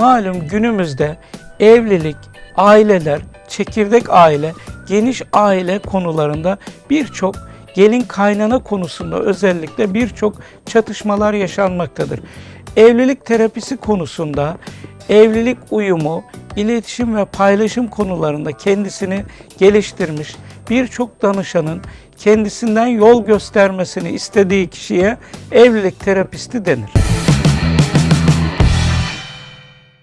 Malum günümüzde evlilik, aileler, çekirdek aile, geniş aile konularında birçok gelin kaynana konusunda özellikle birçok çatışmalar yaşanmaktadır. Evlilik terapisi konusunda evlilik uyumu, iletişim ve paylaşım konularında kendisini geliştirmiş birçok danışanın kendisinden yol göstermesini istediği kişiye evlilik terapisti denir.